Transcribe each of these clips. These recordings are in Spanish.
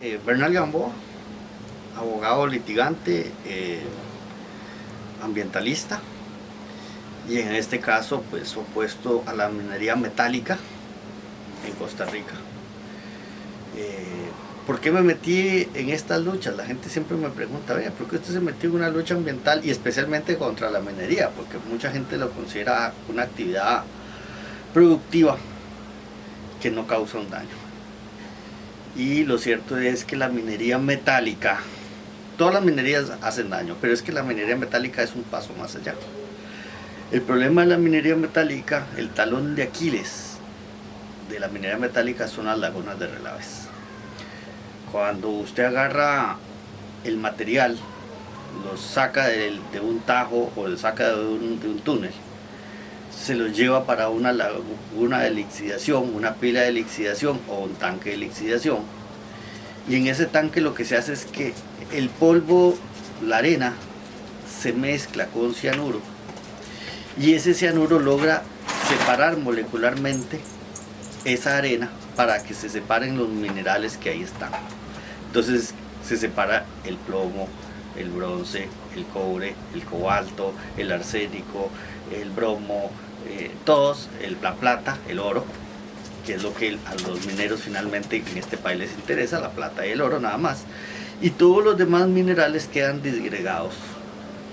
Eh, Bernal Gamboa, abogado litigante, eh, ambientalista y en este caso pues opuesto a la minería metálica en Costa Rica. Eh, ¿Por qué me metí en estas luchas? La gente siempre me pregunta, ¿por qué usted se metió en una lucha ambiental y especialmente contra la minería? Porque mucha gente lo considera una actividad productiva que no causa un daño. Y lo cierto es que la minería metálica, todas las minerías hacen daño, pero es que la minería metálica es un paso más allá. El problema de la minería metálica, el talón de Aquiles de la minería metálica son las lagunas de relaves. Cuando usted agarra el material, lo saca de, un tajo o lo saca de un, túnel, se lo lleva para una laguna de una pila de lixidación o un tanque de lixidación. Y en ese tanque lo que se hace es que el polvo, la arena, se mezcla con cianuro. Y ese cianuro logra separar molecularmente esa arena para que se separen los minerales que ahí están. Entonces se separa el plomo, el bronce, el cobre, el cobalto, el arsénico, el bromo, eh, todos, el, la plata, el oro, que es lo que a los mineros finalmente en este país les interesa, la plata y el oro nada más. Y todos los demás minerales quedan disgregados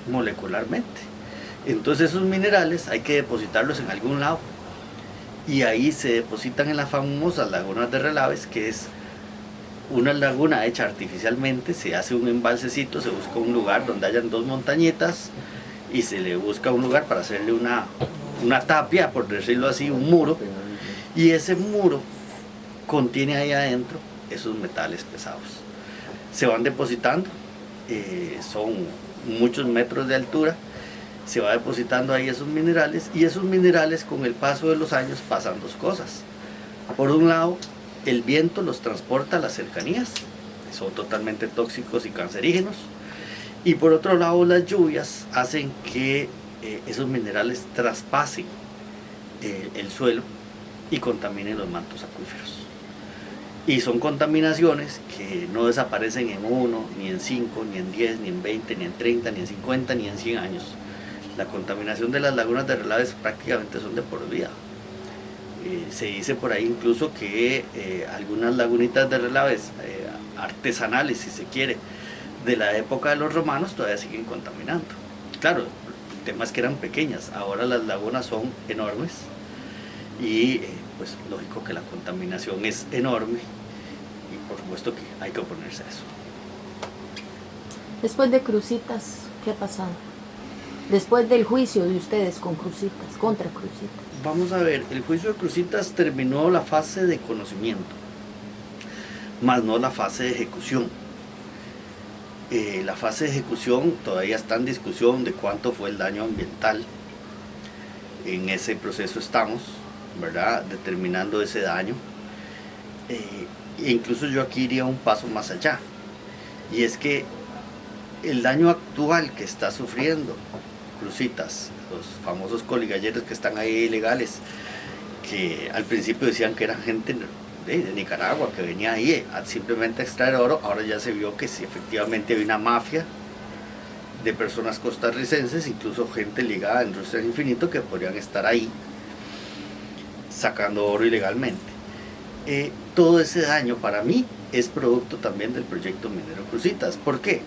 molecularmente. Entonces esos minerales hay que depositarlos en algún lado. Y ahí se depositan en las famosas lagunas de relaves, que es una laguna hecha artificialmente, se hace un embalsecito, se busca un lugar donde hayan dos montañitas y se le busca un lugar para hacerle una, una tapia, por decirlo así, un muro, y ese muro contiene ahí adentro esos metales pesados. Se van depositando, eh, son muchos metros de altura, se va depositando ahí esos minerales y esos minerales con el paso de los años pasan dos cosas. Por un lado, el viento los transporta a las cercanías, son totalmente tóxicos y cancerígenos. Y por otro lado, las lluvias hacen que eh, esos minerales traspasen eh, el suelo y contaminen los mantos acuíferos. Y son contaminaciones que no desaparecen en uno, ni en cinco, ni en 10, ni en 20, ni en 30, ni en 50, ni en 100 años. La contaminación de las lagunas de relaves prácticamente son de por vida. Eh, se dice por ahí incluso que eh, algunas lagunitas de relaves artesanales, si se quiere, de la época de los romanos todavía siguen contaminando. Claro, tema es que eran pequeñas, ahora las lagunas son enormes y pues lógico que la contaminación es enorme y por supuesto que hay que oponerse a eso. Después de Crucitas, ¿qué ha pasado? Después del juicio de ustedes con Crucitas, contra Crucitas. Vamos a ver, el juicio de Crucitas terminó la fase de conocimiento, más no la fase de ejecución. Eh, la fase de ejecución todavía está en discusión de cuánto fue el daño ambiental. En ese proceso estamos, ¿verdad? Determinando ese daño. Eh, e incluso yo aquí iría un paso más allá. Y es que el daño actual que está sufriendo Crucitas los famosos coligalleros que están ahí ilegales, que al principio decían que eran gente de, Nicaragua, que venía ahí simplemente a extraer oro, ahora ya se vio que sí, efectivamente hay una mafia de personas costarricenses, incluso gente ligada a Industria Infinito, que podrían estar ahí sacando oro ilegalmente. Eh, todo ese daño para mí es producto también del proyecto Minero Crucitas. ¿Por qué?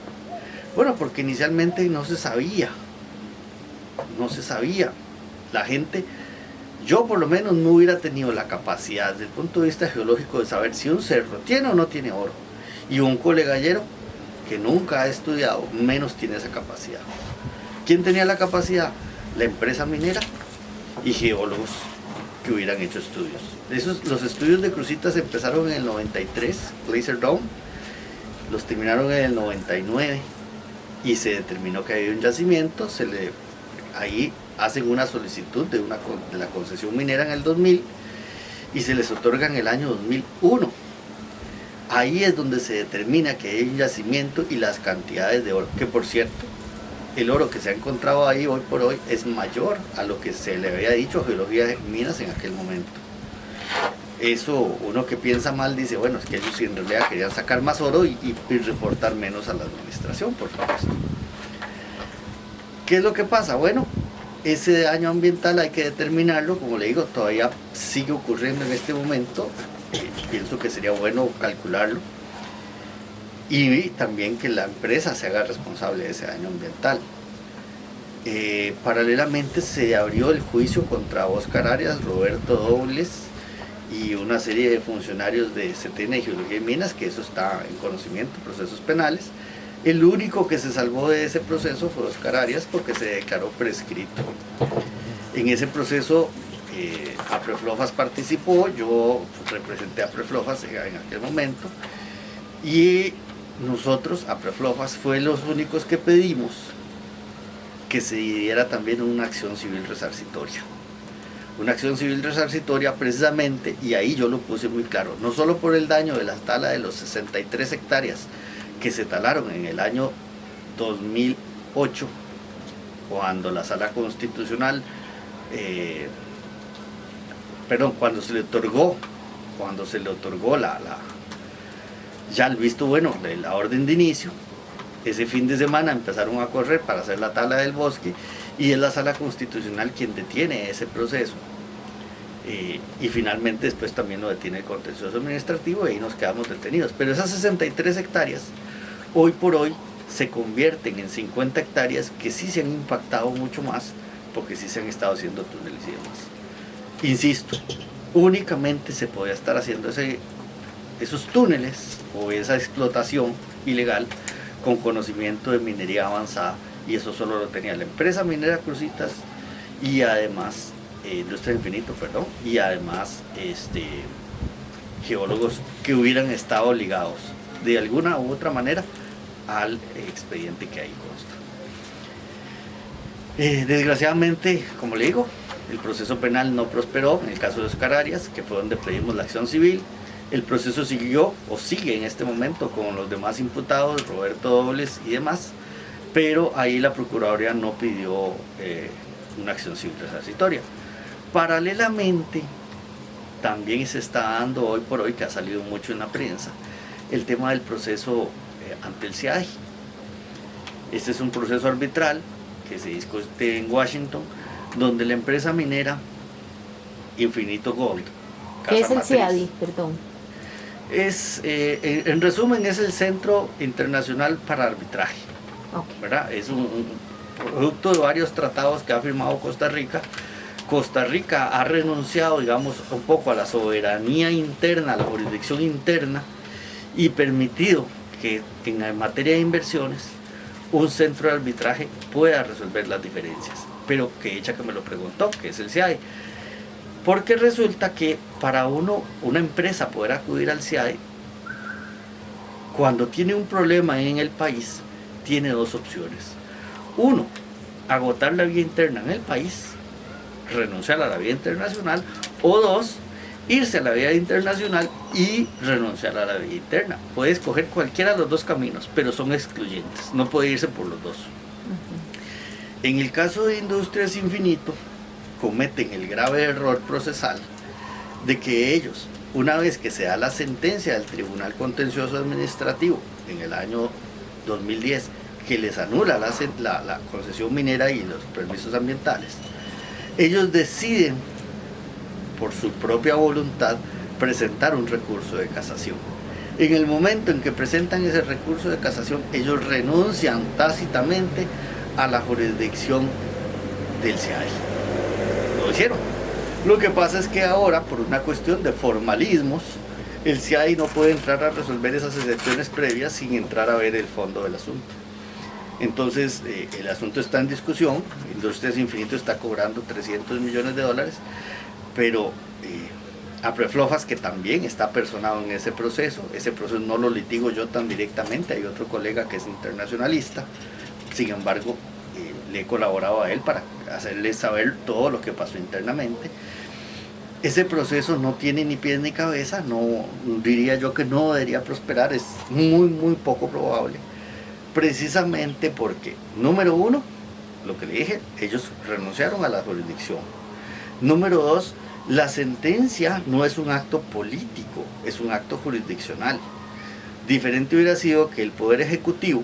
Bueno, porque inicialmente no se sabía no se sabía. La gente, yo por lo menos no hubiera tenido la capacidad desde el punto de vista geológico de saber si un cerro tiene o no tiene oro. Y un colegallero que nunca ha estudiado, menos tiene esa capacidad. ¿Quién tenía la capacidad? La empresa minera y geólogos que hubieran hecho estudios. Esos, los estudios de Crucitas empezaron en el 93, Glacier Dome, los terminaron en el 99 y se determinó que había un yacimiento, se le ahí hacen una solicitud de, una, de la concesión minera en el 2000 y se les otorga en el año 2001. Ahí es donde se determina que hay un yacimiento y las cantidades de oro, que por cierto, el oro que se ha encontrado ahí hoy por hoy es mayor a lo que se le había dicho a Geología de Minas en aquel momento. eso uno que piensa mal dice, bueno, es que ellos en realidad querían sacar más oro y, reportar menos a la administración, por supuesto. ¿Qué es lo que pasa? Bueno, ese daño ambiental hay que determinarlo, como le digo, todavía sigue ocurriendo en este momento, eh, pienso que sería bueno calcularlo, y también que la empresa se haga responsable de ese daño ambiental. Eh, paralelamente se abrió el juicio contra Oscar Arias, Roberto Dobles y una serie de funcionarios de CETENA y Geología y Minas, que eso está en conocimiento, procesos penales. El único que se salvó de ese proceso fue Oscar Arias porque se declaró prescrito. En ese proceso eh, Apreflofas participó, yo representé a Apreflofas en aquel momento y nosotros, Apreflofas, fue los únicos que pedimos que se diera también una acción civil resarcitoria. Una acción civil resarcitoria precisamente, y ahí yo lo puse muy claro, no solo por el daño de la tala de los 63 hectáreas que se talaron en el año 2008, cuando la sala constitucional, eh, perdón, cuando se le otorgó, cuando se le otorgó la, la ya el visto bueno de la orden de inicio, ese fin de semana empezaron a correr para hacer la tala del bosque y es la sala constitucional quien detiene ese proceso. Eh, y finalmente después también lo detiene el contencioso administrativo y ahí nos quedamos detenidos. Pero esas 63 hectáreas, hoy por hoy, se convierten en 50 hectáreas que sí se han impactado mucho más porque sí se han estado haciendo túneles y demás. Insisto, únicamente se podía estar haciendo ese, esos túneles o esa explotación ilegal con conocimiento de minería avanzada y eso solo lo tenía la empresa minera Crucitas y además eh, Industria Infinito, perdón, y además este, geólogos que hubieran estado ligados de alguna u otra manera al expediente que ahí consta. Eh, desgraciadamente, como le digo, el proceso penal no prosperó en el caso de Oscar Arias, que fue donde pedimos la acción civil, el proceso siguió o sigue en este momento con los demás imputados, Roberto Dobles y demás, pero ahí la Procuraduría no pidió eh, una acción civil resarcitoria. Paralelamente, también se está dando hoy por hoy, que ha salido mucho en la prensa, el tema del proceso ante el CIAI. Este es un proceso arbitral que se discute en Washington, donde la empresa minera Infinito Gold. ¿Qué es el CIADI? Perdón es, eh, en resumen, es el Centro Internacional para Arbitraje. ¿verdad? Es un, producto de varios tratados que ha firmado Costa Rica. Costa Rica ha renunciado, digamos, un poco a la soberanía interna, a la jurisdicción interna, y permitido que en materia de inversiones un centro de arbitraje pueda resolver las diferencias. Pero que ella que me lo preguntó, que es el CIAE, porque resulta que para uno, una empresa poder acudir al CIAE, cuando tiene un problema en el país, tiene dos opciones. Uno, agotar la vía interna en el país, renunciar a la vía internacional, o dos, irse a la vía internacional y renunciar a la vía interna. Puede escoger cualquiera de los dos caminos, pero son excluyentes, no puede irse por los dos. En el caso de Industrias Infinito, cometen el grave error procesal de que ellos, una vez que se da la sentencia del Tribunal Contencioso Administrativo en el año 2010, que les anula la, la, concesión minera y los permisos ambientales, ellos deciden, por su propia voluntad, presentar un recurso de casación. En el momento en que presentan ese recurso de casación, ellos renuncian tácitamente a la jurisdicción del CIAI hicieron. Lo que pasa es que ahora, por una cuestión de formalismos, el CIAI no puede entrar a resolver esas excepciones previas sin entrar a ver el fondo del asunto. Entonces, eh, el asunto está en discusión, Industrias Infinito está cobrando 300 millones de dólares, pero eh, Apreflofas, que también está personado en ese proceso, ese proceso no lo litigo yo tan directamente, hay otro colega que es internacionalista, sin embargo, eh, le he colaborado a él para hacerle saber todo lo que pasó internamente. Ese proceso no tiene ni pies ni cabeza, no diría yo que no debería prosperar, es muy muy poco probable. Precisamente porque, número uno, lo que le dije, ellos renunciaron a la jurisdicción. Número dos, La sentencia no es un acto político, es un acto jurisdiccional. Diferente hubiera sido que el Poder Ejecutivo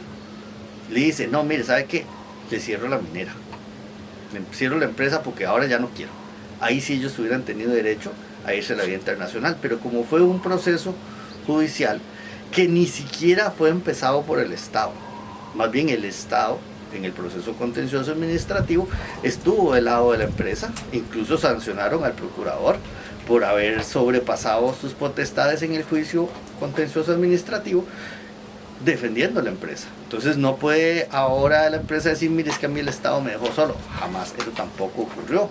le dice, no, mire, ¿sabe qué? Le cierro la minera. Le cierro la empresa porque ahora ya no quiero. Ahí sí ellos hubieran tenido derecho a irse a la vía internacional. Pero como fue un proceso judicial que ni siquiera fue empezado por el Estado, más bien el Estado en el proceso contencioso administrativo estuvo del lado de la empresa, incluso sancionaron al procurador por haber sobrepasado sus potestades en el juicio contencioso administrativo defendiendo a la empresa. Entonces no puede ahora la empresa decir, mire, es que a mí el Estado me dejó solo. Jamás, eso tampoco ocurrió.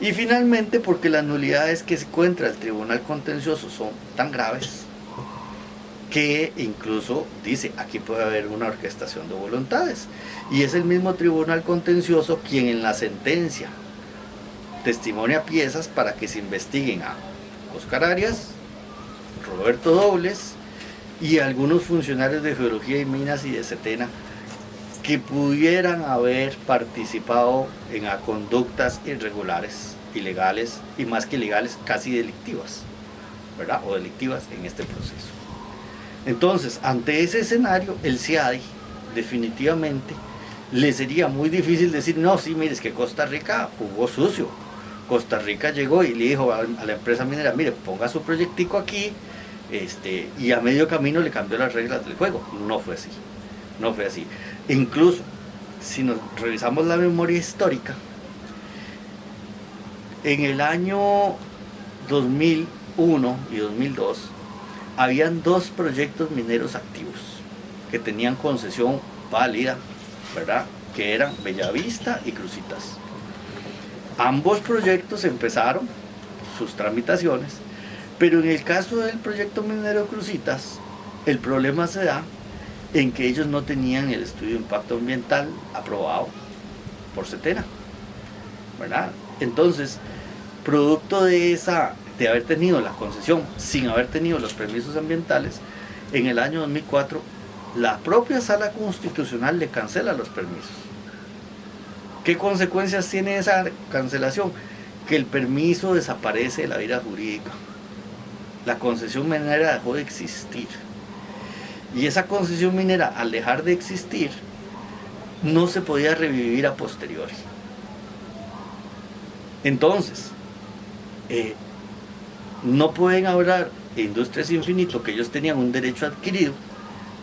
Y finalmente, porque las nulidades que se encuentra el Tribunal Contencioso son tan graves, que incluso dice, aquí puede haber una orquestación de voluntades. Y es el mismo tribunal contencioso quien en la sentencia testimonia piezas para que se investiguen a Oscar Arias, Roberto Dobles y algunos funcionarios de Geología y Minas y de Setena que pudieran haber participado en conductas irregulares, ilegales y más que ilegales, casi delictivas, ¿verdad? O delictivas en este proceso. Entonces, ante ese escenario, el CIADI definitivamente le sería muy difícil decir, no, sí, mire, es que Costa Rica jugó sucio. Costa Rica llegó y le dijo a, la empresa minera, mire, ponga su proyectico aquí, este, y a medio camino le cambió las reglas del juego. No fue así, no fue así. Incluso, si nos revisamos la memoria histórica, en el año 2001 y 2002, habían dos proyectos mineros activos que tenían concesión válida, ¿verdad? Que eran Bellavista y Crucitas. Ambos proyectos empezaron sus tramitaciones, pero en el caso del proyecto minero Crucitas, el problema se da en que ellos no tenían el estudio de impacto ambiental aprobado por CETENA, ¿verdad? Entonces, producto de esa de haber tenido la concesión sin haber tenido los permisos ambientales, en el año 2004 la propia sala constitucional le cancela los permisos. ¿Qué consecuencias tiene esa cancelación? Que el permiso desaparece de la vida jurídica. La concesión minera dejó de existir. Y esa concesión minera, al dejar de existir, no se podía revivir a posteriori. Entonces, eh, no pueden hablar de Industrias Infinito que ellos tenían un derecho adquirido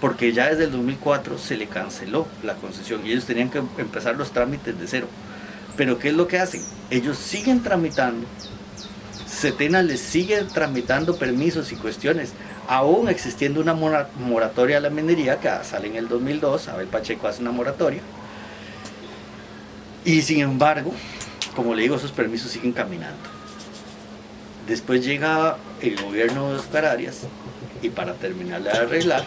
porque ya desde el 2004 se le canceló la concesión y ellos tenían que empezar los trámites de cero. Pero ¿qué es lo que hacen? Ellos siguen tramitando, Setena les sigue tramitando permisos y cuestiones, aún existiendo una moratoria a la minería que sale en el 2002, Abel Pacheco hace una moratoria, y sin embargo, como le digo, esos permisos siguen caminando. Después llega el gobierno de Oscar Arias y para terminar de arreglar,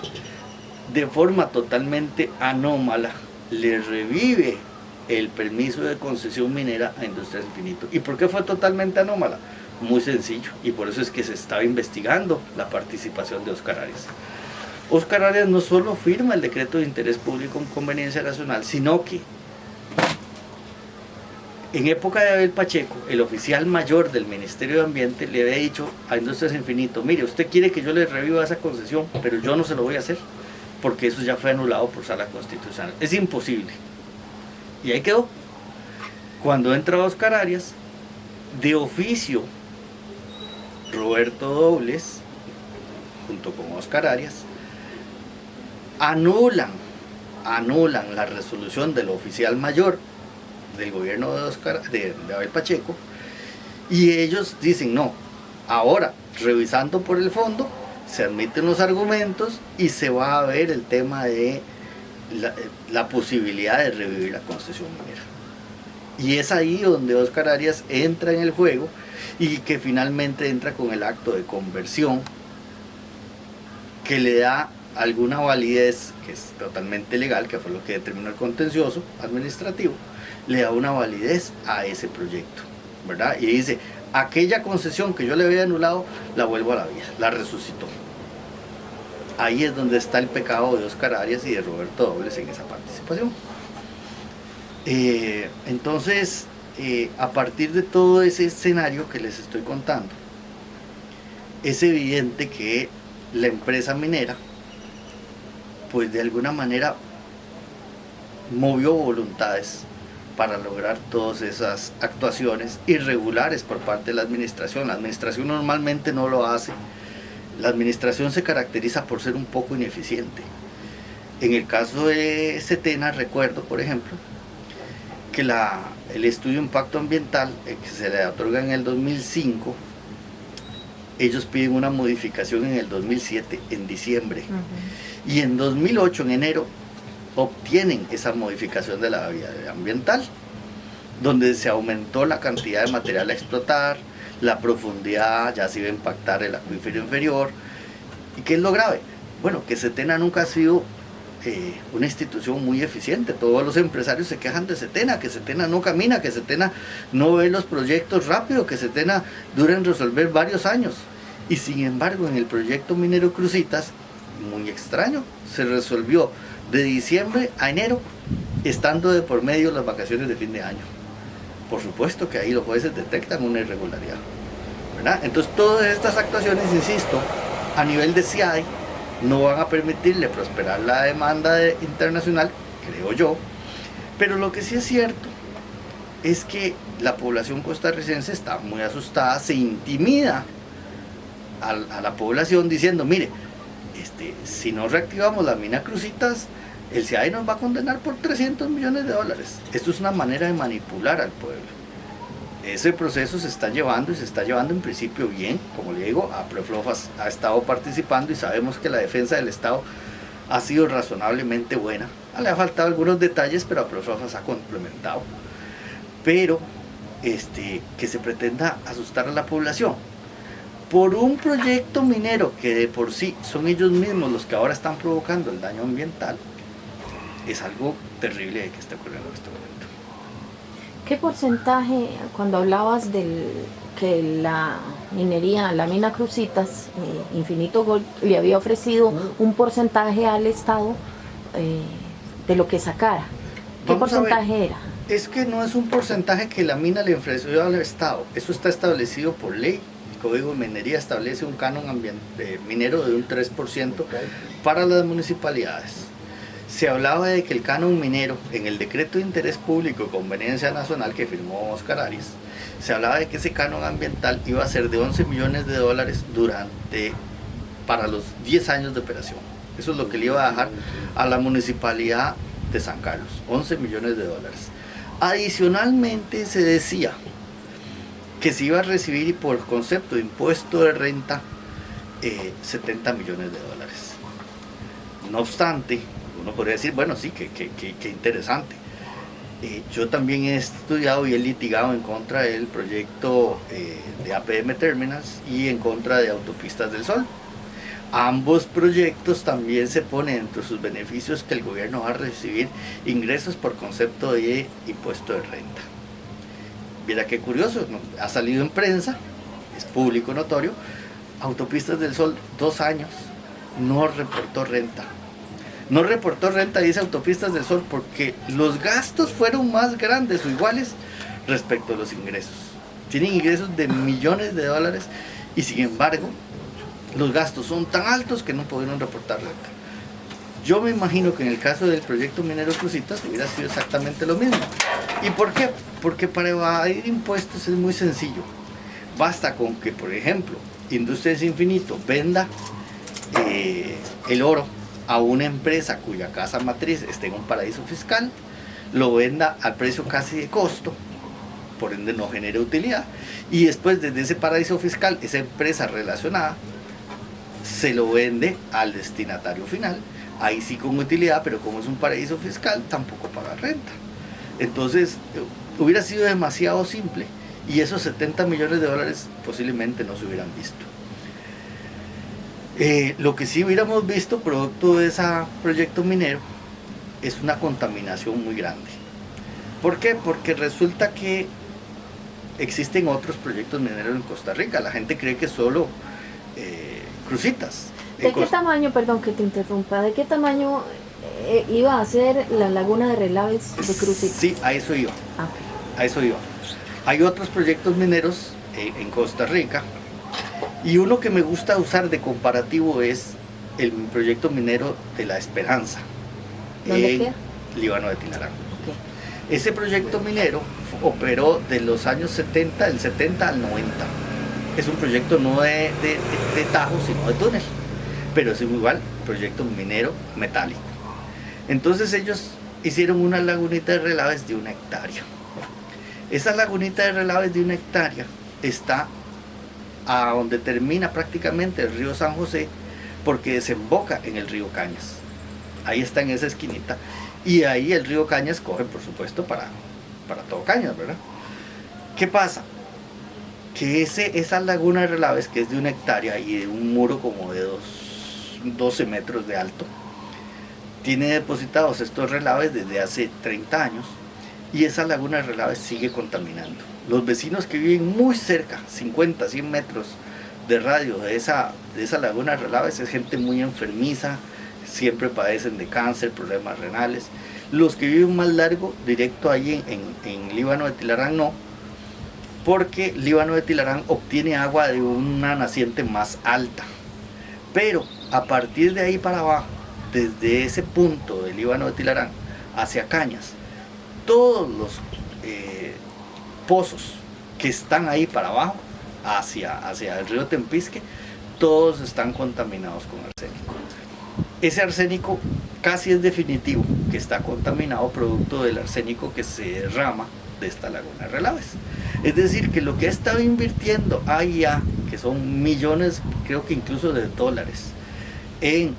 de forma totalmente anómala, le revive el permiso de concesión minera a Industrias Infinito. ¿Y por qué fue totalmente anómala? Muy sencillo, y por eso es que se estaba investigando la participación de Oscar Arias. Oscar Arias no solo firma el decreto de interés público en conveniencia nacional, sino que en época de Abel Pacheco, el oficial mayor del Ministerio de Ambiente le había dicho a Industrias Infinito, mire, usted quiere que yo le reviva esa concesión, pero yo no se lo voy a hacer, porque eso ya fue anulado por sala constitucional. Es imposible. Y ahí quedó. Cuando entra Oscar Arias, de oficio, Roberto Dobles, junto con Oscar Arias, anulan, anulan la resolución del oficial mayor del gobierno de, Oscar, de, Abel Pacheco, y ellos dicen, no, ahora, revisando por el fondo, se admiten los argumentos y se va a ver el tema de la, posibilidad de revivir la concesión minera. Y es ahí donde Oscar Arias entra en el juego y que finalmente entra con el acto de conversión que le da alguna validez que es totalmente legal, que fue lo que determinó el contencioso administrativo, le da una validez a ese proyecto, ¿verdad? Y dice, aquella concesión que yo le había anulado, la vuelvo a la vida, la resucitó. Ahí es donde está el pecado de Oscar Arias y de Roberto Dobles en esa participación. Eh, entonces, eh, a partir de todo ese escenario que les estoy contando, es evidente que la empresa minera, pues de alguna manera movió voluntades para lograr todas esas actuaciones irregulares por parte de la administración. La administración normalmente no lo hace. La administración se caracteriza por ser un poco ineficiente. En el caso de Setena, recuerdo, por ejemplo, que la, el estudio de impacto ambiental eh, que se le otorga en el 2005, ellos piden una modificación en el 2007, en diciembre. Y en 2008, en enero, obtienen esa modificación de la vía ambiental, donde se aumentó la cantidad de material a explotar, la profundidad, ya se iba a impactar el acuífero inferior. ¿Y qué es lo grave? Bueno, que Setena nunca ha sido eh, una institución muy eficiente. Todos los empresarios se quejan de Setena, que Setena no camina, que Setena no ve los proyectos rápido, que Setena dura en resolver varios años. Y sin embargo, en el proyecto minero Crucitas, muy extraño, se resolvió de diciembre a enero, estando de por medio las vacaciones de fin de año. Por supuesto que ahí los jueces detectan una irregularidad. Entonces todas estas actuaciones, insisto, a nivel de CIAI, no van a permitirle prosperar la demanda internacional, creo yo, pero lo que sí es cierto es que la población costarricense está muy asustada, se intimida a, a la población diciendo, mire, este, si no reactivamos la mina Crucitas, el CIAI nos va a condenar por 300 millones de dólares. Esto es una manera de manipular al pueblo. Ese proceso se está llevando y se está llevando en principio bien. Como le digo, Aproflofas ha estado participando y sabemos que la defensa del Estado ha sido razonablemente buena. Le ha faltado algunos detalles, pero Aproflofas ha complementado. Pero este, que se pretenda asustar a la población por un proyecto minero que de por sí son ellos mismos los que ahora están provocando el daño ambiental, es algo terrible que está ocurriendo en este momento. ¿Qué porcentaje, cuando hablabas de que la minería, la mina Crucitas, eh, Infinito Gold, le había ofrecido un porcentaje al Estado eh, de lo que sacara? ¿Qué porcentaje era? Es que no es un porcentaje que la mina le ofreció al Estado, eso está establecido por ley. Código de Minería establece un canon minero de un 3% para las municipalidades se hablaba de que el canon minero, en el decreto de interés público y conveniencia nacional que firmó Oscar Arias, se hablaba de que ese canon ambiental iba a ser de 11 millones de dólares durante, para los 10 años de operación. Eso es lo que le iba a dejar a la municipalidad de San Carlos, 11 millones de dólares. Adicionalmente se decía que se iba a recibir por concepto de impuesto de renta 70 eh, millones de dólares. No obstante, uno podría decir, bueno, sí, que, que, interesante. Eh, yo también he estudiado y he litigado en contra del proyecto eh, de APM Terminals y en contra de Autopistas del Sol. Ambos proyectos también se ponen entre sus beneficios que el gobierno va a recibir ingresos por concepto de impuesto de renta. Mira qué curioso, ha salido en prensa, es público notorio, Autopistas del Sol, dos años, no reportó renta no reportó renta, dice Autopistas del Sol, porque los gastos fueron más grandes o iguales respecto a los ingresos. Tienen ingresos de millones de dólares y sin embargo los gastos son tan altos que no pudieron reportar renta. Yo me imagino que en el caso del proyecto Minero Crucitas hubiera sido exactamente lo mismo. ¿Y por qué? Porque para evadir impuestos es muy sencillo. Basta con que, por ejemplo, Industrias Infinito venda eh, el oro a una empresa cuya casa matriz esté en un paraíso fiscal, lo venda al precio casi de costo, por ende no genere utilidad, y después desde ese paraíso fiscal, esa empresa relacionada se lo vende al destinatario final, ahí sí con utilidad, pero como es un paraíso fiscal, tampoco paga renta. Entonces, hubiera sido demasiado simple y esos 70 millones de dólares posiblemente no se hubieran visto. Eh, lo que sí hubiéramos visto, producto de ese proyecto minero, es una contaminación muy grande. ¿Por qué? Porque resulta que existen otros proyectos mineros en Costa Rica. La gente cree que solo eh, crucitas. ¿De qué tamaño, perdón que te interrumpa, de qué tamaño eh, iba a ser la laguna de relaves de crucitas? Sí, a eso iba. Ah, a eso iba. Hay otros proyectos mineros eh, en Costa Rica y uno que me gusta usar de comparativo es el proyecto minero de La Esperanza en Líbano de Tilarán. Ese proyecto minero operó de los años 70, del 70 al 90. Es un proyecto no de, de, de, tajo, sino de túnel, pero es igual proyecto minero metálico. Entonces ellos hicieron una lagunita de relaves de una hectárea. Esa lagunita de relaves de una hectárea está a donde termina prácticamente el río San José porque desemboca en el río Cañas. Ahí está en esa esquinita. Y ahí el río Cañas coge, por supuesto, para, para todo Cañas, ¿verdad? ¿Qué pasa? Que ese, esa laguna de relaves, que es de una hectárea y de un muro como de dos, 12 metros de alto, tiene depositados estos relaves desde hace 30 años y esa laguna de relaves sigue contaminando. Los vecinos que viven muy cerca, 50, 100 metros de radio de esa, de esa laguna de relaves, es gente muy enfermiza, siempre padecen de cáncer, problemas renales. Los que viven más largo, directo ahí en, en, Líbano de Tilarán no, porque Líbano de Tilarán obtiene agua de una naciente más alta. Pero a partir de ahí para abajo, desde ese punto del Líbano de Tilarán hacia Cañas, todos los eh, pozos que están ahí para abajo, hacia, hacia el río Tempisque, todos están contaminados con arsénico. Ese arsénico casi es definitivo que está contaminado producto del arsénico que se derrama de esta laguna de relaves. Es decir, que lo que ha estado invirtiendo allá, que son millones, creo que incluso de dólares, en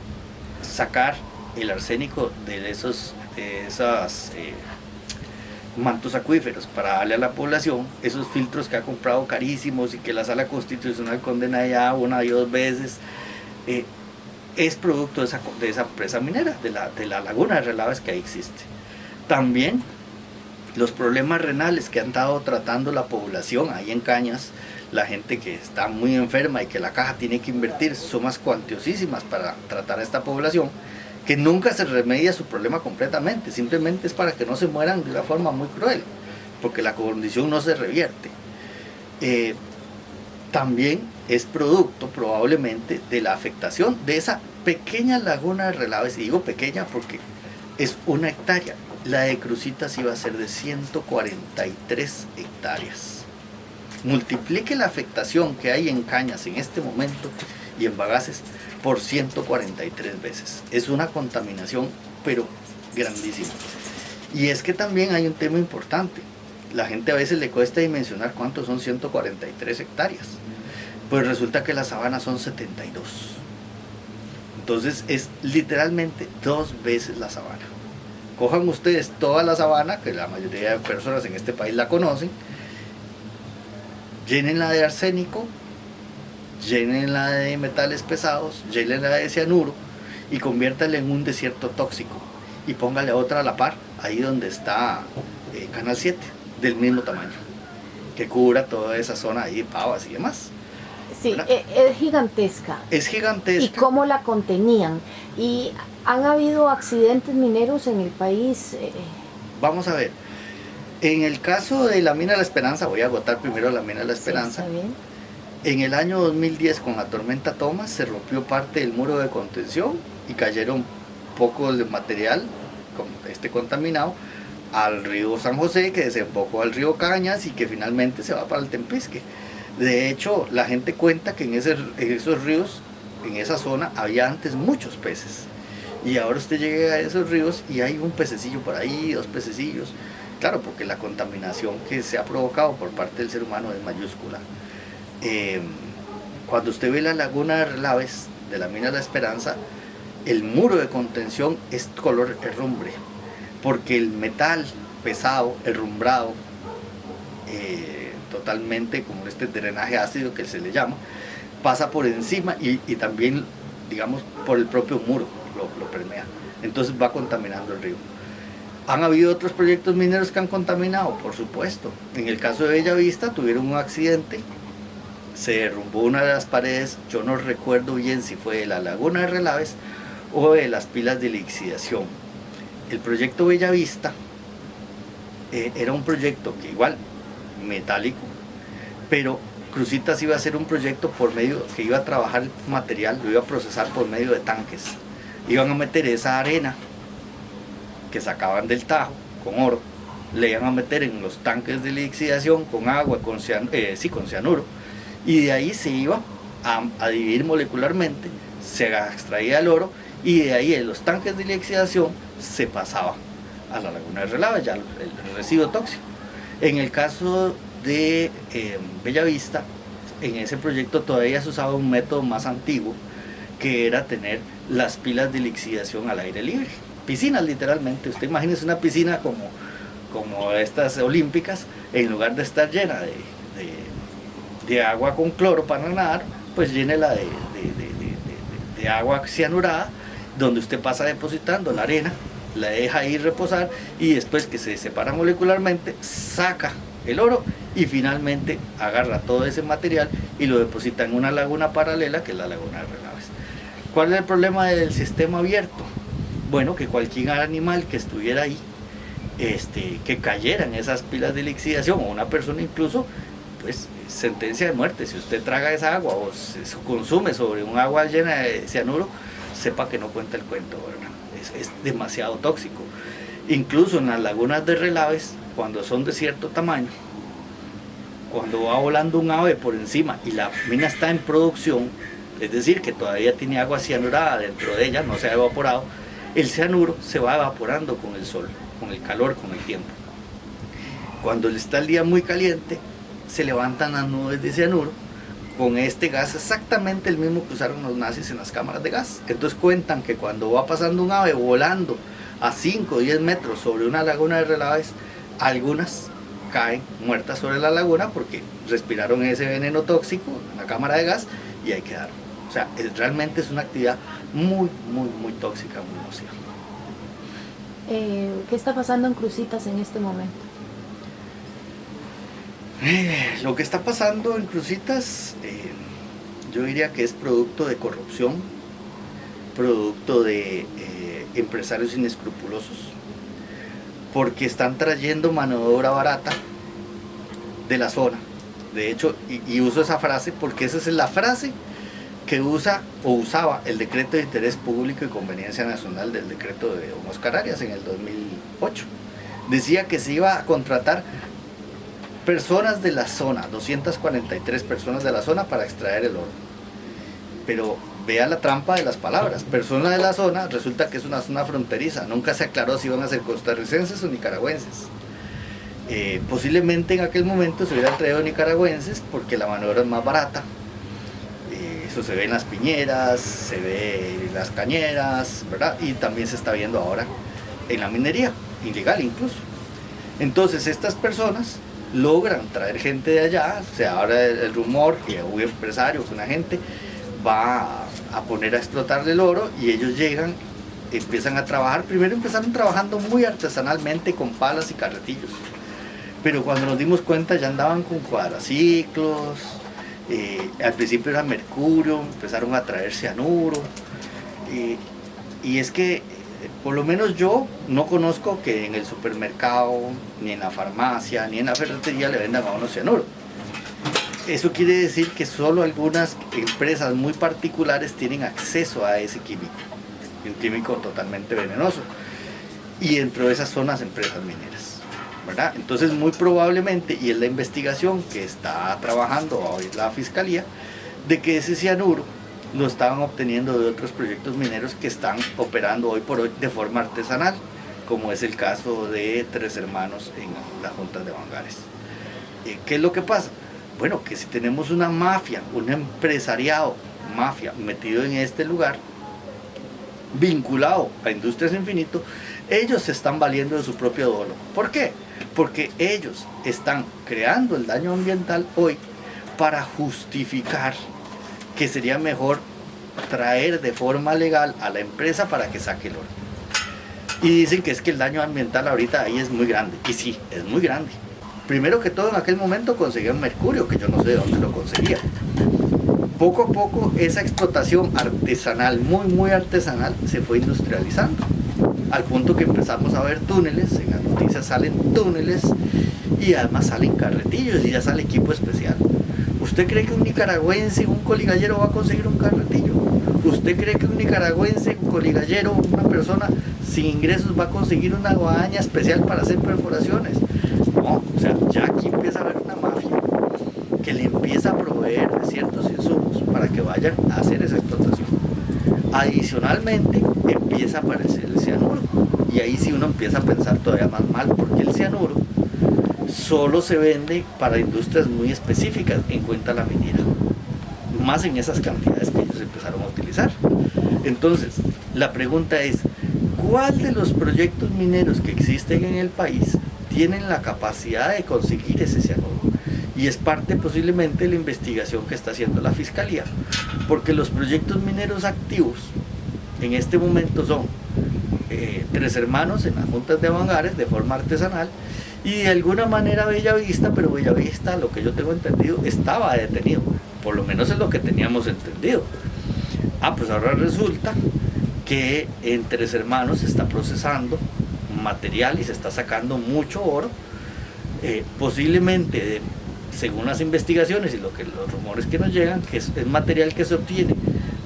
sacar el arsénico de esos esas eh, mantos acuíferos para darle a la población esos filtros que ha comprado carísimos y que la sala constitucional condena ya una y dos veces eh, es producto de esa, de esa empresa minera, de la, de la laguna de relaves que ahí existe. También los problemas renales que han estado tratando la población ahí en Cañas, la gente que está muy enferma y que la caja tiene que invertir sumas cuantiosísimas para tratar a esta población, que nunca se remedia su problema completamente, simplemente es para que no se mueran de una forma muy cruel, porque la condición no se revierte. Eh, también es producto probablemente de la afectación de esa pequeña laguna de relaves, y digo pequeña porque es una hectárea, la de Crucitas iba a ser de 143 hectáreas. Multiplique la afectación que hay en cañas en este momento y en bagaces por 143 veces. Es una contaminación, pero grandísima. Y es que también hay un tema importante. La gente a veces le cuesta dimensionar cuántos son 143 hectáreas. Pues resulta que las sabanas son 72. Entonces es literalmente dos veces la sabana. Cojan ustedes toda la sabana, que la mayoría de personas en este país la conocen, llénenla de arsénico, llénenla de metales pesados, llénenla de cianuro y conviértala en un desierto tóxico y póngale otra a la par, ahí donde está eh, Canal 7, del mismo tamaño, que cubra toda esa zona ahí, pavas y demás. Sí, e, es gigantesca. Es gigantesca. ¿Y cómo la contenían? ¿Y han habido accidentes mineros en el país? Eh, Vamos a ver. En el caso de la mina de la Esperanza, voy a agotar primero la mina de la Esperanza. Sí. En el año 2010, con la tormenta Thomas, se rompió parte del muro de contención y cayeron pocos de material, este contaminado, al río San José, que desembocó al río Cañas y que finalmente se va para el Tempisque. De hecho, la gente cuenta que en, esos ríos, en esa zona, había antes muchos peces. Y ahora usted llega a esos ríos y hay un pececillo por ahí, dos pececillos. Claro, porque la contaminación que se ha provocado por parte del ser humano es mayúscula. Eh, cuando usted ve la laguna de relaves de la mina la Esperanza, el muro de contención es color herrumbre, porque el metal pesado, herrumbrado, eh, totalmente como este drenaje ácido que se le llama, pasa por encima y, también, digamos, por el propio muro lo, permea. Entonces va contaminando el río. ¿Han habido otros proyectos mineros que han contaminado? Por supuesto. En el caso de Bellavista tuvieron un accidente, se derrumbó una de las paredes, yo no recuerdo bien si fue de la laguna de Relaves o de las pilas de lixidación. El proyecto Bellavista eh, era un proyecto que igual, metálico, pero Crucitas iba a ser un proyecto por medio que iba a trabajar material, lo iba a procesar por medio de tanques. Iban a meter esa arena que sacaban del tajo con oro, le iban a meter en los tanques de lixidación con agua, con, eh, sí, con cianuro, y de ahí se iba a, dividir molecularmente, se extraía el oro y de ahí en los tanques de lixidación se pasaba a la laguna de Relava, ya el, residuo tóxico. En el caso de eh, Bellavista, en ese proyecto todavía se usaba un método más antiguo, que era tener las pilas de lixidación al aire libre. Piscinas literalmente, usted imagínese una piscina como, como estas olímpicas, en lugar de estar llena de, de, agua con cloro para nadar, pues llénela de, de, agua cianurada, donde usted pasa depositando la arena, la deja ahí reposar y después que se separa molecularmente, saca el oro y finalmente agarra todo ese material y lo deposita en una laguna paralela que es la laguna de Relaves. ¿Cuál es el problema del sistema abierto? Bueno, que cualquier animal que estuviera ahí, este, que cayera en esas pilas de lixidación o una persona incluso, pues sentencia de muerte. Si usted traga esa agua o se consume sobre un agua llena de cianuro, sepa que no cuenta el cuento, ¿verdad? Es, es demasiado tóxico. Incluso en las lagunas de relaves, cuando son de cierto tamaño, cuando va volando un ave por encima y la mina está en producción, es decir, que todavía tiene agua cianurada dentro de ella, no se ha evaporado, el cianuro se va evaporando con el sol, con el calor, con el tiempo. Cuando está el día muy caliente, se levantan las nubes de cianuro con este gas exactamente el mismo que usaron los nazis en las cámaras de gas. Entonces cuentan que cuando va pasando un ave volando a 5 o 10 metros sobre una laguna de relaves, algunas caen muertas sobre la laguna porque respiraron ese veneno tóxico en la cámara de gas y ahí quedaron. O sea, realmente es una actividad muy, muy, muy tóxica, muy nociva. Eh, ¿Qué está pasando en Crucitas en este momento? Eh, lo que está pasando en Crucitas, eh, yo diría que es producto de corrupción, producto de empresarios inescrupulosos, porque están trayendo mano de obra barata de la zona. De hecho, y, uso esa frase porque esa es la frase que usa o usaba el decreto de interés público y conveniencia nacional del decreto de Oscar Arias en el 2008. Decía que se iba a contratar personas de la zona, 243 personas de la zona para extraer el oro. Pero vea la trampa de las palabras. Persona de la zona resulta que es una zona fronteriza. Nunca se aclaró si iban a ser costarricenses o nicaragüenses. Eh, posiblemente en aquel momento se hubieran traído nicaragüenses porque la mano es más barata. Se ve en las piñeras, se ve en las cañeras, ¿verdad? Y también se está viendo ahora en la minería, ilegal incluso. Entonces estas personas logran traer gente de allá, se abre el rumor que un empresario, una gente va a poner a explotar el oro y ellos llegan, empiezan a trabajar. Primero empezaron trabajando muy artesanalmente con palas y carretillos. Pero cuando nos dimos cuenta ya andaban con cuadraciclos, eh, al principio era mercurio, empezaron a traer cianuro. y es que, eh, por lo menos yo no conozco que en el supermercado, ni en la farmacia, ni en la ferretería le vendan a uno cianuro eso quiere decir que solo algunas empresas muy particulares tienen acceso a ese químico, un químico totalmente venenoso, y dentro de esas son las empresas mineras. Entonces muy probablemente, y es la investigación que está trabajando hoy la Fiscalía, de que ese cianuro lo estaban obteniendo de otros proyectos mineros que están operando hoy por hoy de forma artesanal, como es el caso de Tres Hermanos en la Junta de Bangares. Eh, ¿Qué es lo que pasa? Bueno, que si tenemos una mafia, un empresariado, mafia, metido en este lugar, vinculado a Industrias Infinito, ellos se están valiendo de su propio dolo. ¿Por qué? Porque ellos están creando el daño ambiental hoy para justificar que sería mejor traer de forma legal a la empresa para que saque el oro. Y dicen que es que el daño ambiental ahorita ahí es muy grande. Y sí, es muy grande. Primero que todo en aquel momento conseguían mercurio, que yo no sé de dónde lo conseguía. Poco a poco esa explotación artesanal, muy muy artesanal, se fue industrializando. Al punto que empezamos a ver túneles, en las noticias salen túneles y además salen carretillos y ya sale equipo especial. ¿Usted cree que un nicaragüense, un coligallero va a conseguir un carretillo? ¿Usted cree que un nicaragüense, un coligallero, una persona sin ingresos va a conseguir una guadaña especial para hacer perforaciones? No, o sea, ya aquí empieza a haber una mafia que le empieza a proveer de ciertos insumos para que vayan a hacer esa explotación. Adicionalmente, empieza a aparecer el cianuro. Y ahí sí uno empieza a pensar todavía más mal, porque el cianuro solo se vende para industrias muy específicas en cuenta la minera. Más en esas cantidades que ellos empezaron a utilizar. Entonces, la pregunta es, ¿cuál de los proyectos mineros que existen en el país tienen la capacidad de conseguir ese cianuro? Y es parte posiblemente de la investigación que está haciendo la Fiscalía. Porque los proyectos mineros activos en este momento son eh, tres hermanos en las juntas de Bangares de forma artesanal y de alguna manera Bellavista, pero Bellavista, lo que yo tengo entendido, estaba detenido, por lo menos es lo que teníamos entendido. Ah, pues ahora resulta que en Tres Hermanos se está procesando material y se está sacando mucho oro, eh, posiblemente, según las investigaciones y lo que, los rumores que nos llegan, que es, es material que se obtiene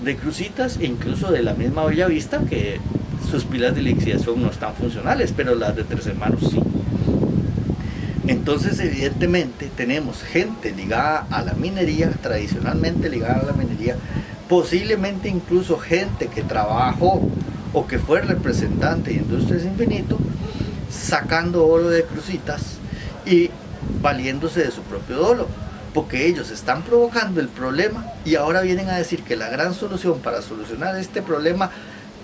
de crucitas e incluso de la misma Bellavista, que sus pilas de lixiviación no están funcionales, pero las de Tres Hermanos sí. Entonces, evidentemente, tenemos gente ligada a la minería, tradicionalmente ligada a la minería, posiblemente incluso gente que trabajó o que fue representante de Industrias Infinito, sacando oro de crucitas y valiéndose de su propio dolo, porque ellos están provocando el problema y ahora vienen a decir que la gran solución para solucionar este problema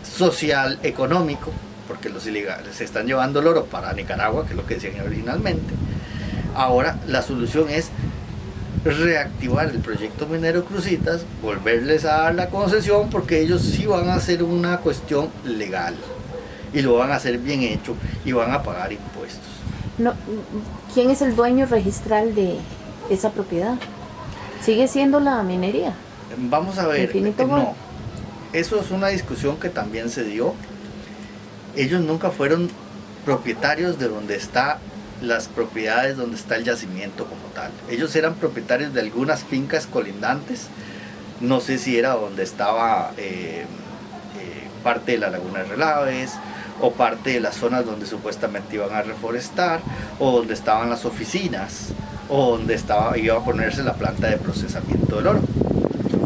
social, económico, porque los ilegales se están llevando el oro para Nicaragua, que es lo que decían originalmente. Ahora la solución es reactivar el proyecto minero Crucitas, volverles a dar la concesión porque ellos sí van a hacer una cuestión legal y lo van a hacer bien hecho y van a pagar impuestos. No, ¿Quién es el dueño registral de esa propiedad? ¿Sigue siendo la minería? Vamos a ver, Infinito Gold. no, eso es una discusión que también se dio ellos nunca fueron propietarios de donde está las propiedades donde está el yacimiento como tal. Ellos eran propietarios de algunas fincas colindantes, no sé si era donde estaba eh, eh, parte de la laguna de Relaves o parte de las zonas donde supuestamente iban a reforestar o donde estaban las oficinas o donde estaba, iba a ponerse la planta de procesamiento del oro.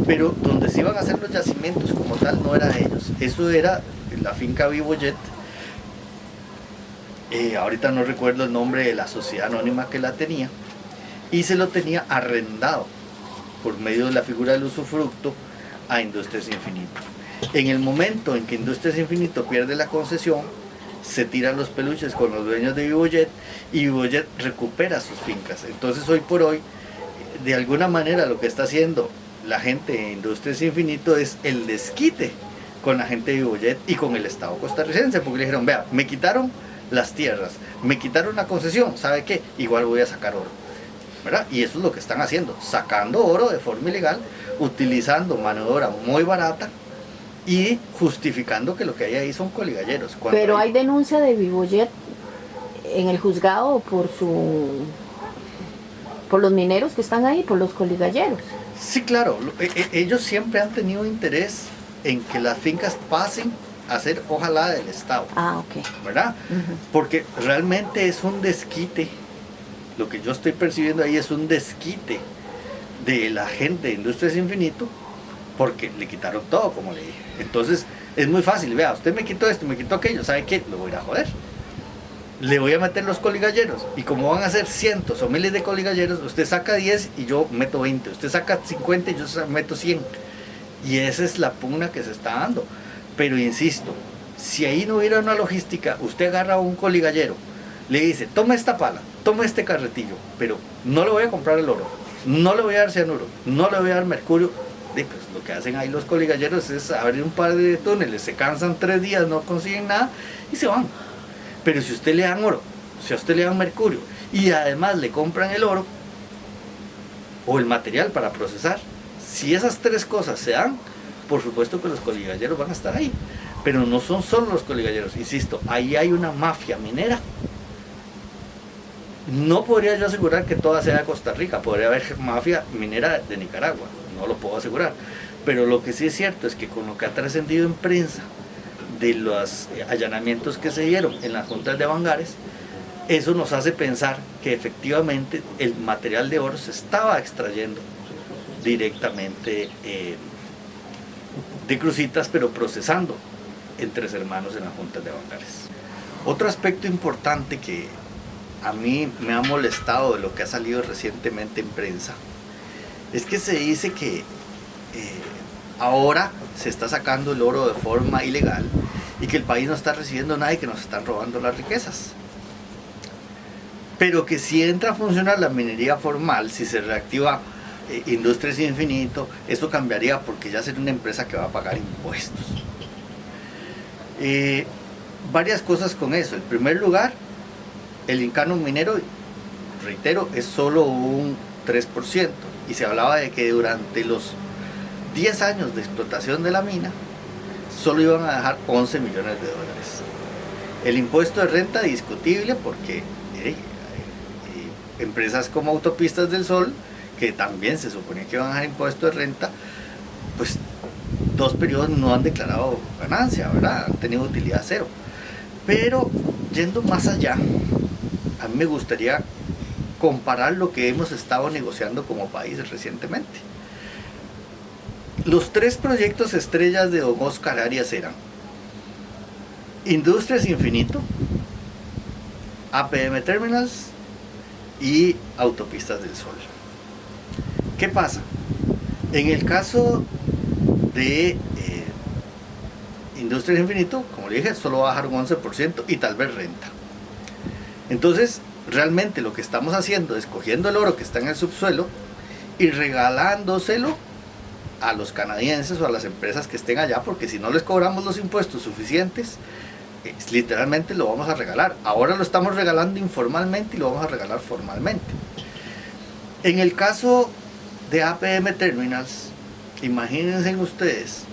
Pero donde se iban a hacer los yacimientos como tal no era de ellos, eso era la finca Vivoyet eh, ahorita no recuerdo el nombre de la sociedad anónima que la tenía, y se lo tenía arrendado por medio de la figura del usufructo a Industrias Infinito. En el momento en que Industrias Infinito pierde la concesión, se tiran los peluches con los dueños de Vivoyet y Vivoyet recupera sus fincas. Entonces hoy por hoy, de alguna manera lo que está haciendo la gente de Industrias Infinito es el desquite con la gente de Vivoyet y con el Estado costarricense, porque le dijeron, vea, me quitaron las tierras, me quitaron la concesión, ¿sabe qué? Igual voy a sacar oro. ¿verdad? Y eso es lo que están haciendo, sacando oro de forma ilegal, utilizando mano muy barata y justificando que lo que hay ahí son coligalleros. Cuando Pero hay denuncia de Vivoyet en el juzgado por su por los mineros que están ahí, por los coligalleros. Sí, claro, e- e- ellos siempre han tenido interés en que las fincas pasen a ser ojalá del Estado, Ah, ok. ¿verdad? Porque realmente es un desquite, lo que yo estoy percibiendo ahí es un desquite de la gente de Industrias Infinito, porque le quitaron todo, como le dije. Entonces es muy fácil, vea, usted me quitó esto, me quitó aquello, ¿sabe qué? Lo voy a joder. Le voy a meter los coligalleros, y como van a ser cientos o miles de coligalleros, usted saca 10 y yo meto 20, usted saca 50 y yo meto 100. Y esa es la pugna que se está dando. Pero insisto, si ahí no hubiera una logística, usted agarra un coligallero, le dice, toma esta pala, toma este carretillo, pero no le voy a comprar el oro, no le voy a dar cianuro, no le voy a dar mercurio. Pues, lo que hacen ahí los coligalleros es abrir un par de túneles, se cansan tres días, no consiguen nada y se van. Pero si usted le dan oro, si a usted le dan mercurio y además le compran el oro o el material para procesar, si esas tres cosas se dan, por supuesto que los coligalleros van a estar ahí. Pero no son solo los coligalleros, insisto, ahí hay una mafia minera. No podría yo asegurar que toda sea de Costa Rica, podría haber mafia minera de Nicaragua, no lo puedo asegurar. Pero lo que sí es cierto es que con lo que ha trascendido en prensa de los allanamientos que se dieron en las juntas de Bangares, eso nos hace pensar que efectivamente el material de oro se estaba extrayendo directamente eh, de crucitas, pero procesando entre hermanos en las juntas de Bangares. Otro aspecto importante que a mí me ha molestado de lo que ha salido recientemente en prensa es que se dice que eh, ahora se está sacando el oro de forma ilegal y que el país no está recibiendo nada y que nos están robando las riquezas pero que si entra a funcionar la minería formal, si se reactiva eh, Industrias Infinito, eso cambiaría porque ya sería una empresa que va a pagar impuestos. Eh, varias cosas con eso. En primer lugar, el incano minero, reitero, es solo un 3%. Y se hablaba de que durante los 10 años de explotación de la mina, solo iban a dejar 11 millones de dólares. El impuesto de renta discutible porque empresas como Autopistas del Sol, que también se supone que van a dar impuesto de renta, pues dos periodos no han declarado ganancia, ¿verdad? Han tenido utilidad cero. Pero yendo más allá, a mí me gustaría comparar lo que hemos estado negociando como país recientemente. Los tres proyectos estrellas de Don Oscar Arias eran Industrias Infinito, APM Terminals y autopistas del sol. ¿Qué pasa? En el caso de eh, Industrias Infinito, como le dije, solo va a bajar un 11% y tal vez renta. Entonces, realmente lo que estamos haciendo es cogiendo el oro que está en el subsuelo y regalándoselo a los canadienses o a las empresas que estén allá, porque si no les cobramos los impuestos suficientes, literalmente lo vamos a regalar. Ahora lo estamos regalando informalmente y lo vamos a regalar formalmente. En el caso de APM Terminals, imagínense ustedes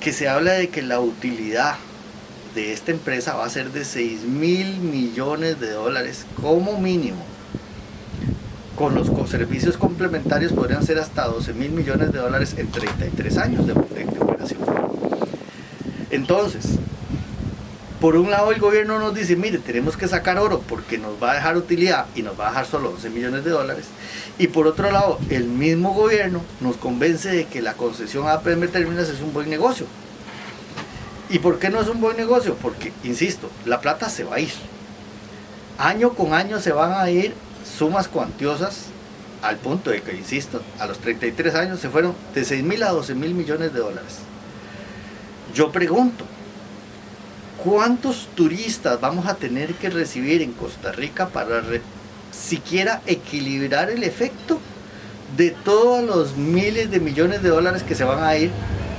que se habla de que la utilidad de esta empresa va a ser de 6 mil millones de dólares como mínimo. Con los servicios complementarios podrían ser hasta 12 mil millones de dólares en 33 años de, de operación. Entonces, por un lado el gobierno nos dice, mire, tenemos que sacar oro porque nos va a dejar utilidad y nos va a dejar solo 11 millones de dólares. Y por otro lado, el mismo gobierno nos convence de que la concesión a APM Terminas es un buen negocio. ¿Y por qué no es un buen negocio? Porque, insisto, la plata se va a ir. Año con año se van a ir sumas cuantiosas al punto de que, insisto, a los 33 años se fueron de 6 mil a 12 mil millones de dólares. Yo pregunto, ¿Cuántos turistas vamos a tener que recibir en Costa Rica para siquiera equilibrar el efecto de todos los miles de millones de dólares que se van a ir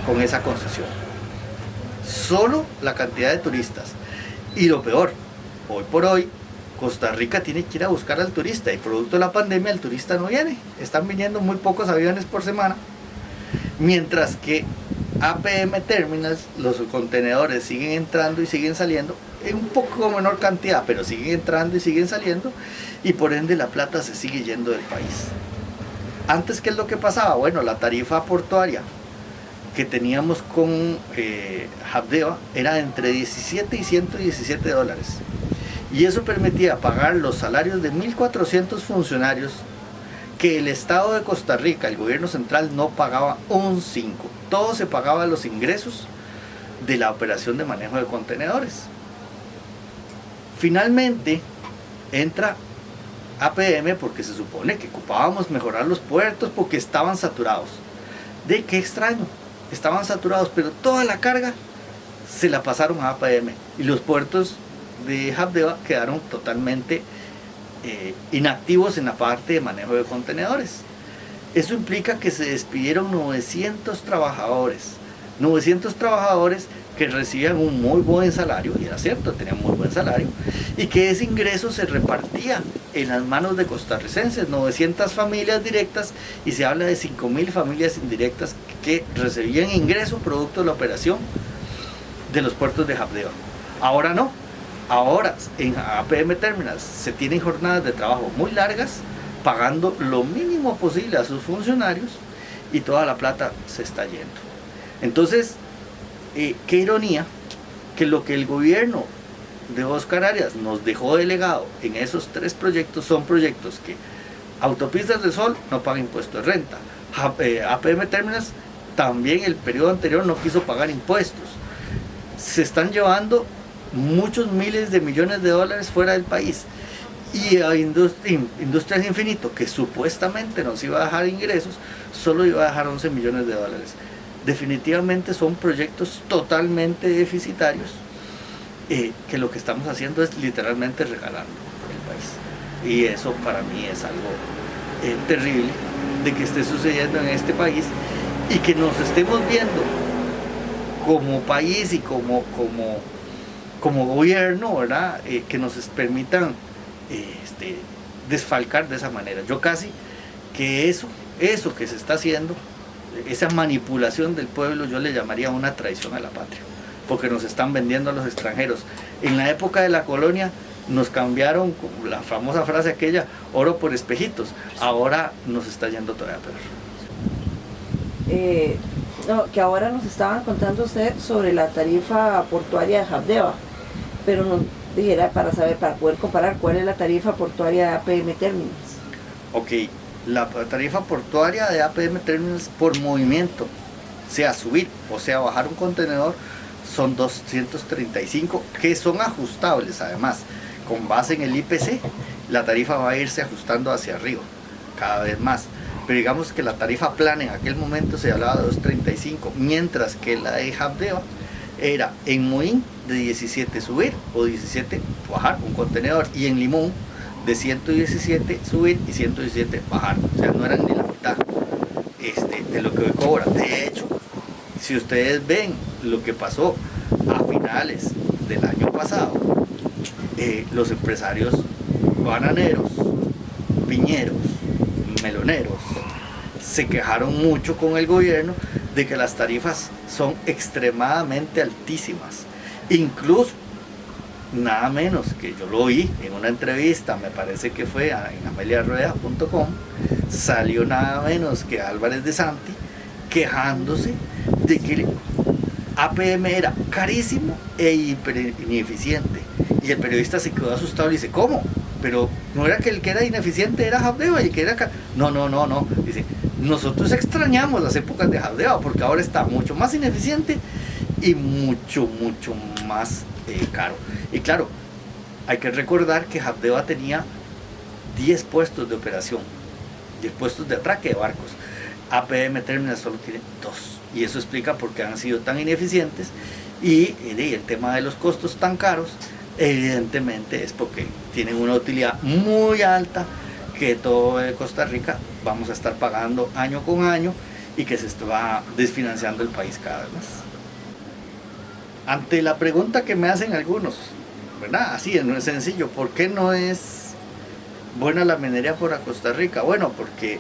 con esa concesión? Solo la cantidad de turistas. Y lo peor, hoy por hoy, Costa Rica tiene que ir a buscar al turista y producto de la pandemia el turista no viene. Están viniendo muy pocos aviones por semana. Mientras que APM Terminals, los contenedores siguen entrando y siguen saliendo en un poco menor cantidad, pero siguen entrando y siguen saliendo y por ende la plata se sigue yendo del país. Antes, ¿qué es lo que pasaba? Bueno, la tarifa portuaria que teníamos con eh, era entre 17 y 117 dólares. Y eso permitía pagar los salarios de 1.400 funcionarios que el Estado de Costa Rica, el gobierno central, no pagaba un 5. Todo se pagaba los ingresos de la operación de manejo de contenedores. Finalmente entra APM porque se supone que ocupábamos mejorar los puertos porque estaban saturados. De qué extraño, estaban saturados, pero toda la carga se la pasaron a APM y los puertos de Habdeba quedaron totalmente eh, inactivos en la parte de manejo de contenedores. Eso implica que se despidieron 900 trabajadores. 900 trabajadores que recibían un muy buen salario, y era cierto, tenían muy buen salario, y que ese ingreso se repartía en las manos de costarricenses, 900 familias directas, y se habla de 5.000 familias indirectas que recibían ingreso producto de la operación de los puertos de Habdeba. Ahora no. Ahora en APM Terminals se tienen jornadas de trabajo muy largas, pagando lo mínimo posible a sus funcionarios y toda la plata se está yendo. Entonces, eh, qué ironía que lo que el gobierno de Oscar Arias nos dejó delegado en esos tres proyectos son proyectos que Autopistas de Sol no paga impuestos de renta, APM eh, Terminals también el periodo anterior no quiso pagar impuestos. Se están llevando muchos miles de millones de dólares fuera del país. Y a Industrias Infinito, que supuestamente nos iba a dejar ingresos, solo iba a dejar 11 millones de dólares. Definitivamente son proyectos totalmente deficitarios eh, que lo que estamos haciendo es literalmente regalando el país. Y eso para mí es algo eh, terrible de que esté sucediendo en este país y que nos estemos viendo como país y como, como, como gobierno, ¿verdad? Eh, que nos permitan este, desfalcar de esa manera. Yo casi que eso, eso que se está haciendo, esa manipulación del pueblo, yo le llamaría una traición a la patria, porque nos están vendiendo a los extranjeros. En la época de la colonia nos cambiaron la famosa frase aquella, oro por espejitos, ahora nos está yendo todavía peor. Eh, que ahora nos estaban contando usted sobre la tarifa portuaria de Jabdeva, pero nos dijera para saber, para poder comparar cuál es la tarifa portuaria de APM Terminals. Ok, la tarifa portuaria de APM Terminals por movimiento, sea subir o sea bajar un contenedor, son 235 que son ajustables además. Con base en el IPC la tarifa va a irse ajustando hacia arriba cada vez más. Pero digamos que la tarifa plana en aquel momento se hablaba de 235 mientras que la de Habdeba era en Moín de 17 subir o 17 bajar un contenedor y en Limón de 117 subir y 117 bajar o sea no eran ni la mitad este, de lo que cobra de hecho si ustedes ven lo que pasó a finales del año pasado, eh, los empresarios bananeros, piñeros, meloneros, se quejaron mucho con el gobierno de que las tarifas son extremadamente altísimas. Incluso, nada menos que yo lo oí en una entrevista, me parece que fue en ameliarrueda.com, salió nada menos que Álvarez de Santi quejándose de que APM era carísimo e ineficiente. Y el periodista se quedó asustado y dice, ¿cómo? Pero no era que el que era ineficiente era Jabdeva y que era... No, no, no, no. Dice, nosotros extrañamos las épocas de Jabdeva porque ahora está mucho más ineficiente y mucho, mucho más eh, caro. Y claro, hay que recordar que Jabdeva tenía 10 puestos de operación, 10 puestos de atraque de barcos. APM Terminal solo tiene dos y eso explica por qué han sido tan ineficientes y, el tema de los costos tan caros evidentemente es porque tienen una utilidad muy alta que todo Costa Rica vamos a estar pagando año con año y que se va desfinanciando el país cada vez más. Ante la pregunta que me hacen algunos, ¿verdad? Así, es sencillo, ¿por qué no es buena la minería por Costa Rica? Bueno, porque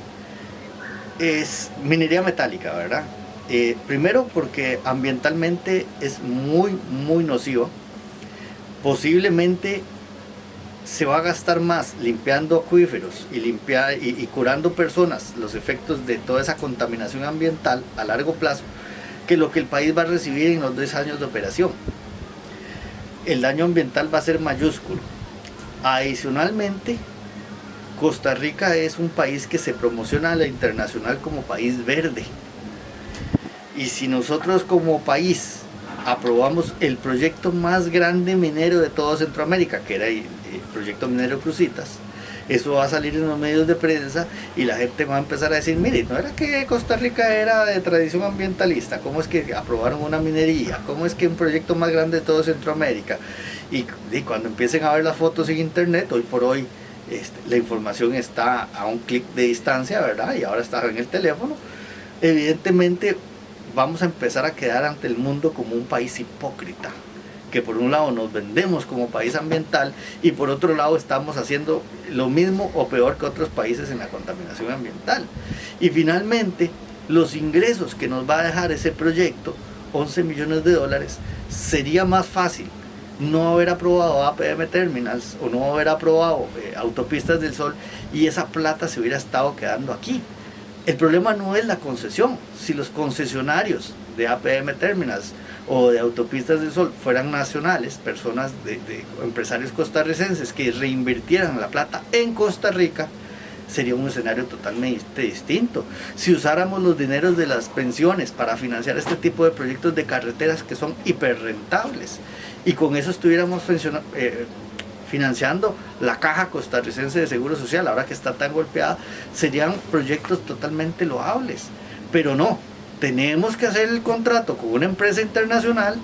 es minería metálica, ¿verdad? Eh, primero porque ambientalmente es muy, muy nocivo. Posiblemente se va a gastar más limpiando acuíferos y, y, curando personas los efectos de toda esa contaminación ambiental a largo plazo que lo que el país va a recibir en los dos años de operación. El daño ambiental va a ser mayúsculo. Adicionalmente, Costa Rica es un país que se promociona a la internacional como país verde. Y si nosotros como país aprobamos el proyecto más grande minero de toda Centroamérica, que era el proyecto minero Crucitas, eso va a salir en los medios de prensa y la gente va a empezar a decir, mire, no era que Costa Rica era de tradición ambientalista, ¿cómo es que aprobaron una minería? ¿Cómo es que un proyecto más grande de toda Centroamérica? Y, cuando empiecen a ver las fotos en internet, hoy por hoy este, la información está a un clic de distancia, ¿verdad? Y ahora está en el teléfono. Evidentemente vamos a empezar a quedar ante el mundo como un país hipócrita que por un lado nos vendemos como país ambiental y por otro lado estamos haciendo lo mismo o peor que otros países en la contaminación ambiental. Y finalmente, los ingresos que nos va a dejar ese proyecto 11 millones de dólares, sería más fácil no haber aprobado APM Terminals o no haber aprobado eh, Autopistas del Sol y esa plata se hubiera estado quedando aquí. El problema no es la concesión. Si los concesionarios de APM Terminals o de Autopistas del Sol fueran nacionales, personas de, de empresarios costarricenses que reinvirtieran la plata en Costa Rica, sería un escenario totalmente distinto. Si usáramos los dineros de las pensiones para financiar este tipo de proyectos de carreteras que son hiperrentables y con eso estuviéramos eh, financiando la caja costarricense de seguro social, ahora que está tan golpeada, serían proyectos totalmente loables. Pero no, tenemos que hacer el contrato con una empresa internacional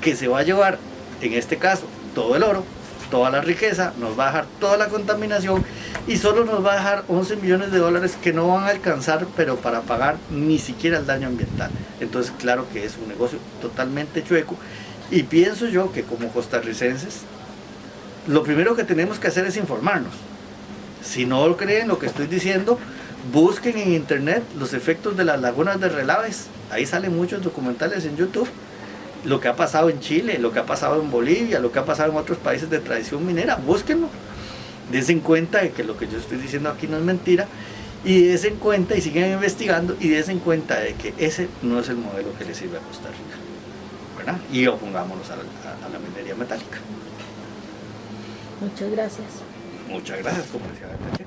que se va a llevar, en este caso, todo el oro, toda la riqueza, nos va a dejar toda la contaminación y solo nos va a dejar 11 millones de dólares que no van a alcanzar, pero para pagar ni siquiera el daño ambiental. Entonces, claro que es un negocio totalmente chueco y pienso yo que como costarricenses, lo primero que tenemos que hacer es informarnos. Si no creen lo que estoy diciendo, busquen en internet los efectos de las lagunas de relaves. Ahí salen muchos documentales en YouTube lo que ha pasado en Chile, lo que ha pasado en Bolivia, lo que ha pasado en otros países de tradición minera, búsquenlo. Desen cuenta de que lo que yo estoy diciendo aquí no es mentira y desen cuenta y sigan investigando y desen cuenta de que ese no es el modelo que le sirve a Costa Rica. ¿verdad? Y opongámonos a la, a la minería metálica. Muchas gracias. Muchas gracias, decía